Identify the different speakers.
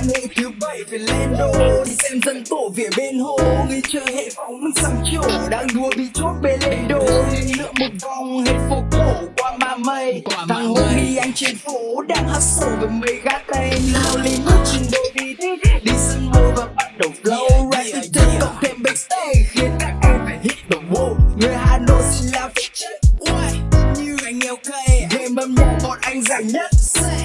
Speaker 1: Hà Nội thứ bảy phải lên đô Đi xem dân tổ về bên hồ. Người chơi hệ phóng mình sắm chỗ Đang đua bị chốt bê lên đô Lượn một vòng hết phố cổ qua ma mây. Thằng homie anh trên phố đang hustle với mấy gã tay. Hollywood trên đôi đi Đi sân mơ và bắt đầu flow. Rap từ thức cộng thêm backstage Khiến các em phải hit the wall Người Hà Nội xin là phải chết như anh nghèo cây Game âm nhạc bọn anh giải nhất. Say